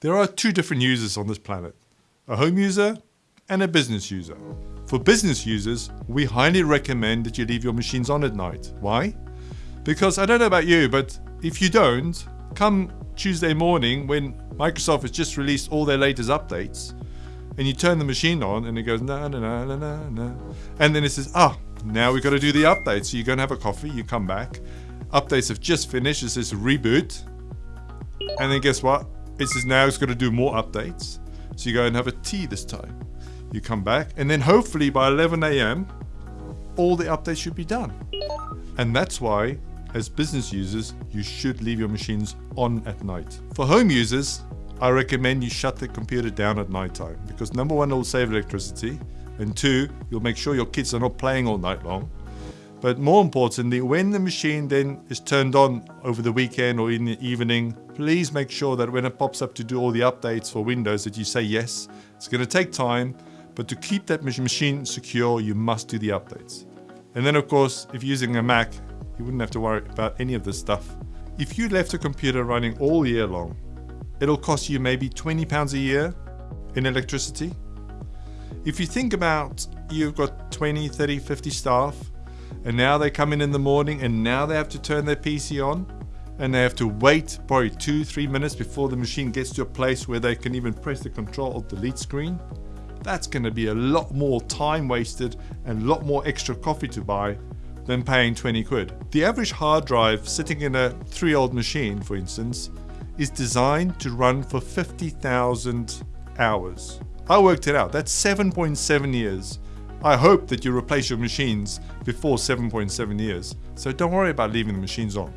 There are two different users on this planet, a home user and a business user. For business users, we highly recommend that you leave your machines on at night. Why? Because I don't know about you, but if you don't, come Tuesday morning when Microsoft has just released all their latest updates, and you turn the machine on and it goes na na na na na na, and then it says, ah, now we've got to do the update. So you go and have a coffee, you come back, updates have just finished, it says reboot, and then guess what? It says now it's going to do more updates. So you go and have a tea this time. You come back, and then hopefully by 11 a.m., all the updates should be done. And that's why, as business users, you should leave your machines on at night. For home users, I recommend you shut the computer down at night time because number one, it'll save electricity, and two, you'll make sure your kids are not playing all night long. But more importantly, when the machine then is turned on over the weekend or in the evening, please make sure that when it pops up to do all the updates for Windows that you say yes. It's going to take time, but to keep that machine secure, you must do the updates. And then of course, if you're using a Mac, you wouldn't have to worry about any of this stuff. If you left a computer running all year long, it'll cost you maybe 20 pounds a year in electricity. If you think about you've got 20, 30, 50 staff, and now they come in in the morning and now they have to turn their PC on and they have to wait probably two, three minutes before the machine gets to a place where they can even press the control alt delete screen that's going to be a lot more time wasted and a lot more extra coffee to buy than paying 20 quid. The average hard drive sitting in a three old machine, for instance, is designed to run for 50,000 hours. I worked it out, that's 7.7 years. I hope that you replace your machines before 7.7 years, so don't worry about leaving the machines on.